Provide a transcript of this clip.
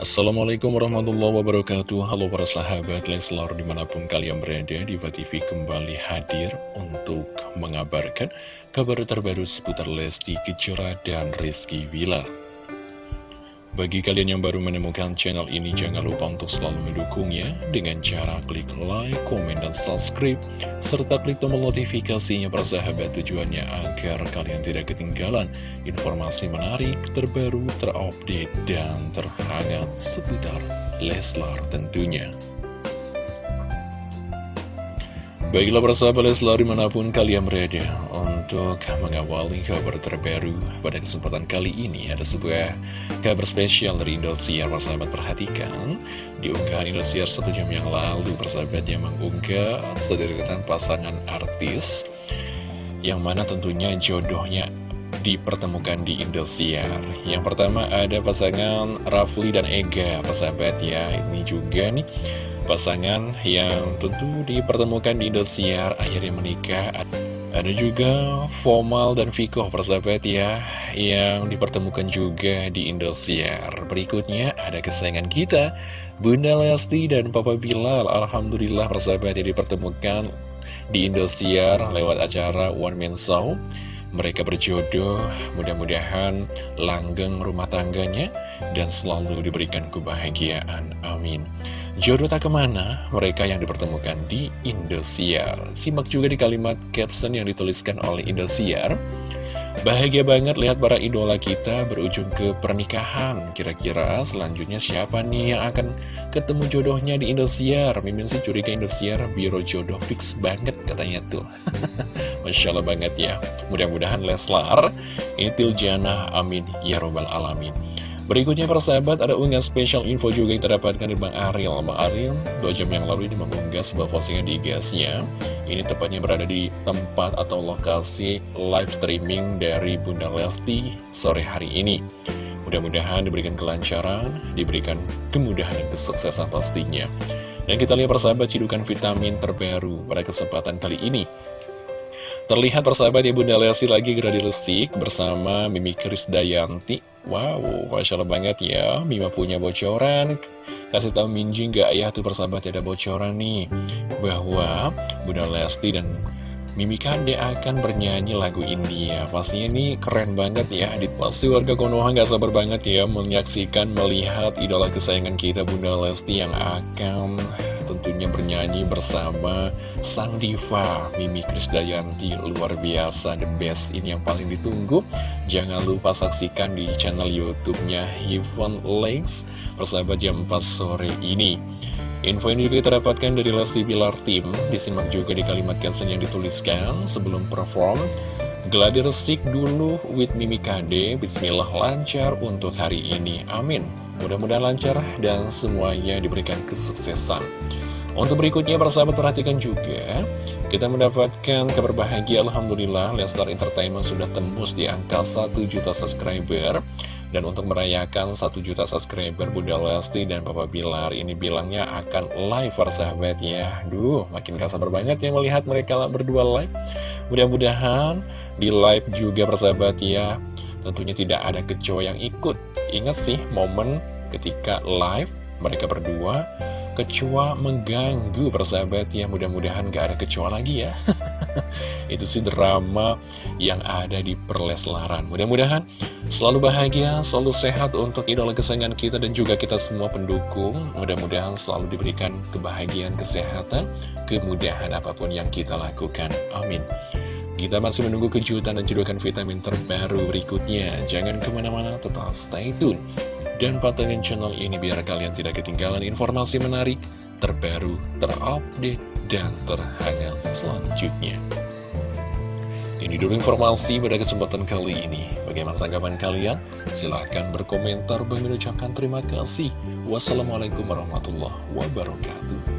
Assalamualaikum warahmatullahi wabarakatuh. Halo para sahabat Leslar di mana pun kalian berada Diva TV kembali hadir untuk mengabarkan kabar terbaru seputar Lesti Kejora dan Rizky Wilar bagi kalian yang baru menemukan channel ini, jangan lupa untuk selalu mendukungnya dengan cara klik like, komen, dan subscribe, serta klik tombol notifikasinya persahabat tujuannya agar kalian tidak ketinggalan informasi menarik, terbaru, terupdate, dan terhangat seputar Leslar tentunya. Baiklah persahabat Leslar di mana pun kalian berada untuk mengawali kabar terbaru pada kesempatan kali ini ada sebuah kabar spesial dari Indosiar. Persahabat perhatikan. Di unggahan Indosiar satu jam yang lalu persahabat yang mengunggah sederetan pasangan artis yang mana tentunya jodohnya dipertemukan di Indosiar. Yang pertama ada pasangan Rafli dan Ega persahabat ya. Ini juga nih pasangan yang tentu dipertemukan di Indosiar akhirnya menikah ada juga Formal dan Viko persahabat ya Yang dipertemukan juga di Indosiar. Berikutnya ada kesayangan kita Bunda Lesti dan Papa Bilal. Alhamdulillah persahabat yang dipertemukan di Indosiar Lewat acara One Man Show. Mereka berjodoh Mudah-mudahan langgeng rumah tangganya Dan selalu diberikan kebahagiaan. Amin Jodoh tak ke mana, mereka yang dipertemukan di Indosiar. Simak juga di kalimat caption yang dituliskan oleh Indosiar. Bahagia banget lihat para idola kita berujung ke pernikahan. Kira-kira selanjutnya siapa nih yang akan ketemu jodohnya di Indosiar? Mimin sih curiga Indosiar biro jodoh fix banget katanya tuh. Masya Allah banget ya. Mudah-mudahan Leslar, Itil Jana, amin, ya robbal alamin. Berikutnya persahabat ada unggahan spesial info juga yang terdapatkan di Bang Ariel. Bang Ariel dua jam yang lalu ini mengunggah sebuah postingan di IG-nya Ini tepatnya berada di tempat atau lokasi live streaming dari Bunda Lesti sore hari ini. Mudah-mudahan diberikan kelancaran, diberikan kemudahan dan kesuksesan pastinya. Dan kita lihat persahabat cidukan vitamin terbaru pada kesempatan kali ini Terlihat persahabat ya Bunda Lesti lagi geradi resik bersama Mimi Krisdayanti. Wow, Masya Allah banget ya. Mima punya bocoran. Kasih tahu Minji nggak ya tuh persahabat ada bocoran nih. Bahwa Bunda Lesti dan Mimi Kande akan bernyanyi lagu India. Pastinya ini keren banget ya. Pasti warga Konoha nggak sabar banget ya menyaksikan, melihat idola kesayangan kita Bunda Lesti yang akan tentunya bernyanyi bersama Sang Diva Mimi Krisdayanti luar biasa the best. Ini yang paling ditunggu. Jangan lupa saksikan di channel youtube-nya Heaven Legs persahabat jam 4 sore ini. Info ini juga kita dapatkan dari Lesti Bilar Team Disimak juga di kalimat caption yang dituliskan sebelum perform Geladi resik dulu with Mimi KD Bismillah lancar untuk hari ini Amin Mudah-mudahan lancar dan semuanya diberikan kesuksesan. Untuk berikutnya, persahabat perhatikan juga, kita mendapatkan kabar bahagia Alhamdulillah, Lestar Entertainment sudah tembus di angka 1 juta subscriber. Dan untuk merayakan 1 juta subscriber, Bunda Lesti dan Papa Bilar ini bilangnya akan live persahabat ya. Duh, makin gak sabar banget ya melihat mereka berdua live. Mudah-mudahan di live juga persahabat ya. Tentunya tidak ada kecoa yang ikut. Ingat sih momen ketika live mereka berdua kecoa mengganggu persahabat ya. Mudah-mudahan gak ada kecoa lagi ya. Itu sih drama yang ada di perleslaran mudah-mudahan selalu bahagia selalu sehat untuk idola kesayangan kita dan juga kita semua pendukung. Mudah-mudahan selalu diberikan kebahagiaan kesehatan kemudahan apa pun yang kita lakukan. Amin kita masih menunggu kejutan dan cedokan vitamin terbaru berikutnya. Jangan ke mana-mana, tetap stay tune. Dan pantengin channel ini biar kalian tidak ketinggalan informasi menarik, terbaru, terupdate, dan terhangat selanjutnya. Ini dulu informasi pada kesempatan kali ini. Bagaimana tanggapan kalian? Silahkan berkomentar. Bagi ucapkan terima kasih. Wassalamualaikum warahmatullahi wabarakatuh.